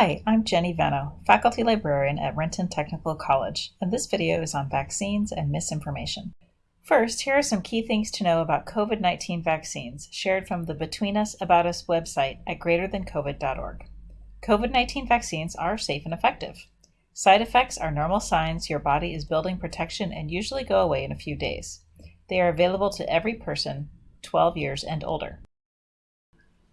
Hi, I'm Jenny Veno, Faculty Librarian at Renton Technical College, and this video is on vaccines and misinformation. First, here are some key things to know about COVID-19 vaccines shared from the Between Us About Us website at greaterthancovid.org. COVID-19 vaccines are safe and effective. Side effects are normal signs your body is building protection and usually go away in a few days. They are available to every person 12 years and older.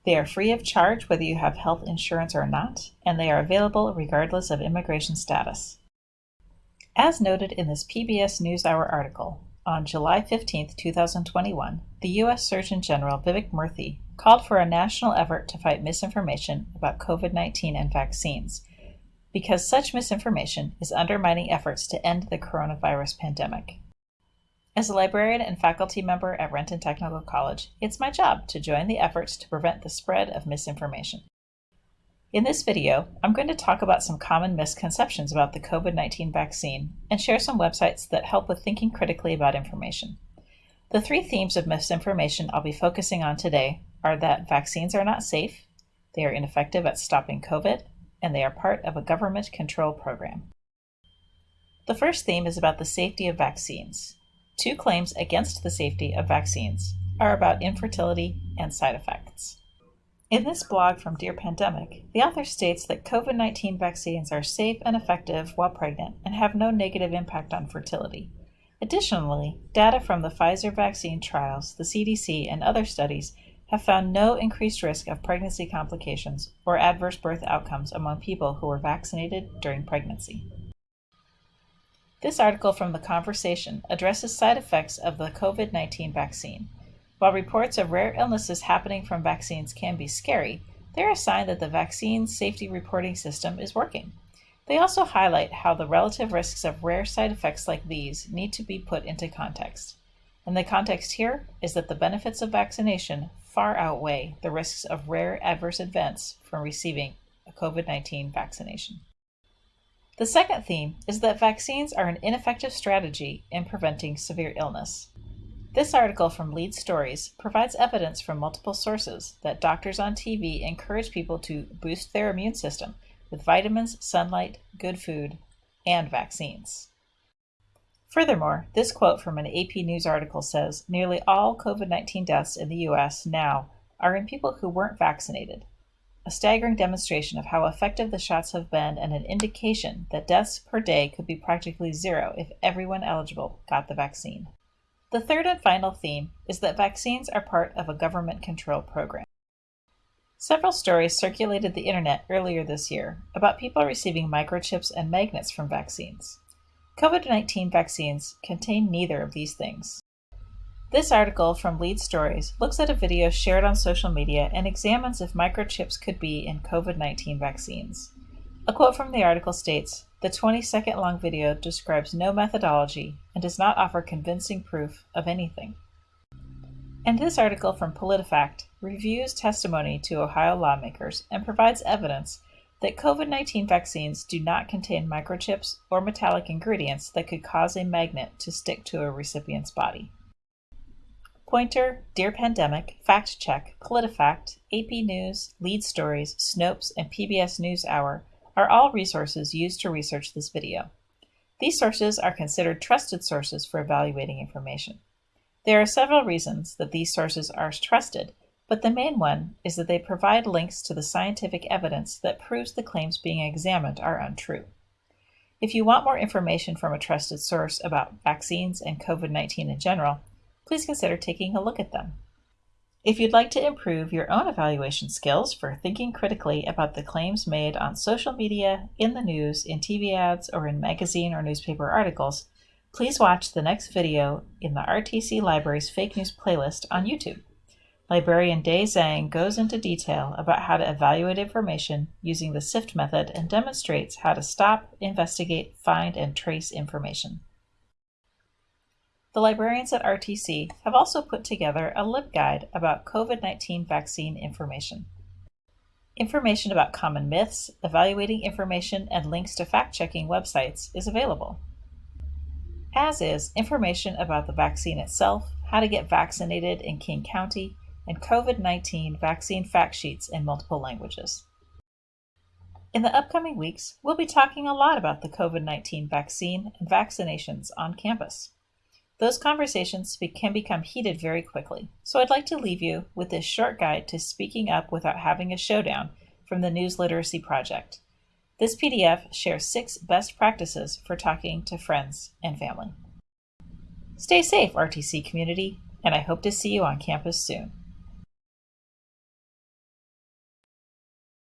They are free of charge whether you have health insurance or not, and they are available regardless of immigration status. As noted in this PBS NewsHour article, on July 15, 2021, the U.S. Surgeon General Vivek Murthy called for a national effort to fight misinformation about COVID 19 and vaccines, because such misinformation is undermining efforts to end the coronavirus pandemic. As a librarian and faculty member at Renton Technical College, it's my job to join the efforts to prevent the spread of misinformation. In this video, I'm going to talk about some common misconceptions about the COVID-19 vaccine and share some websites that help with thinking critically about information. The three themes of misinformation I'll be focusing on today are that vaccines are not safe, they are ineffective at stopping COVID, and they are part of a government control program. The first theme is about the safety of vaccines. Two claims against the safety of vaccines are about infertility and side effects. In this blog from Dear Pandemic, the author states that COVID 19 vaccines are safe and effective while pregnant and have no negative impact on fertility. Additionally, data from the Pfizer vaccine trials, the CDC, and other studies have found no increased risk of pregnancy complications or adverse birth outcomes among people who were vaccinated during pregnancy. This article from The Conversation addresses side effects of the COVID 19 vaccine. While reports of rare illnesses happening from vaccines can be scary, they're a sign that the vaccine safety reporting system is working. They also highlight how the relative risks of rare side effects like these need to be put into context. And the context here is that the benefits of vaccination far outweigh the risks of rare adverse events from receiving a COVID 19 vaccination. The second theme is that vaccines are an ineffective strategy in preventing severe illness. This article from Lead Stories provides evidence from multiple sources that doctors on TV encourage people to boost their immune system with vitamins, sunlight, good food, and vaccines. Furthermore, this quote from an AP News article says nearly all COVID 19 deaths in the US now are in people who weren't vaccinated, a staggering demonstration of how effective the shots have been and an indication that deaths per day could be practically zero if everyone eligible got the vaccine. The third and final theme is that vaccines are part of a government control program. Several stories circulated the internet earlier this year about people receiving microchips and magnets from vaccines. COVID 19 vaccines contain neither of these things. This article from Lead Stories looks at a video shared on social media and examines if microchips could be in COVID 19 vaccines. A quote from the article states The 20 second long video describes no methodology and does not offer convincing proof of anything. And this article from PolitiFact reviews testimony to Ohio lawmakers and provides evidence that COVID 19 vaccines do not contain microchips or metallic ingredients that could cause a magnet to stick to a recipient's body. Poynter, Dear Pandemic, Fact Check, PolitiFact, AP News, Lead Stories, Snopes, and PBS NewsHour are all resources used to research this video. These sources are considered trusted sources for evaluating information. There are several reasons that these sources are trusted, but the main one is that they provide links to the scientific evidence that proves the claims being examined are untrue. If you want more information from a trusted source about vaccines and COVID 19 in general, please consider taking a look at them. If you'd like to improve your own evaluation skills for thinking critically about the claims made on social media, in the news, in TV ads, or in magazine or newspaper articles, please watch the next video in the RTC Library's Fake News playlist on YouTube. Librarian Day Zhang goes into detail about how to evaluate information using the SIFT method and demonstrates how to stop, investigate, find, and trace information. The librarians at RTC have also put together a LibGuide about COVID-19 vaccine information. Information about common myths, evaluating information, and links to fact-checking websites is available. As is information about the vaccine itself, how to get vaccinated in King County, and COVID-19 vaccine fact sheets in multiple languages. In the upcoming weeks, we'll be talking a lot about the COVID 19 vaccine and vaccinations on campus. Those conversations can become heated very quickly, so I'd like to leave you with this short guide to speaking up without having a showdown from the News Literacy Project. This PDF shares six best practices for talking to friends and family. Stay safe, RTC community, and I hope to see you on campus soon.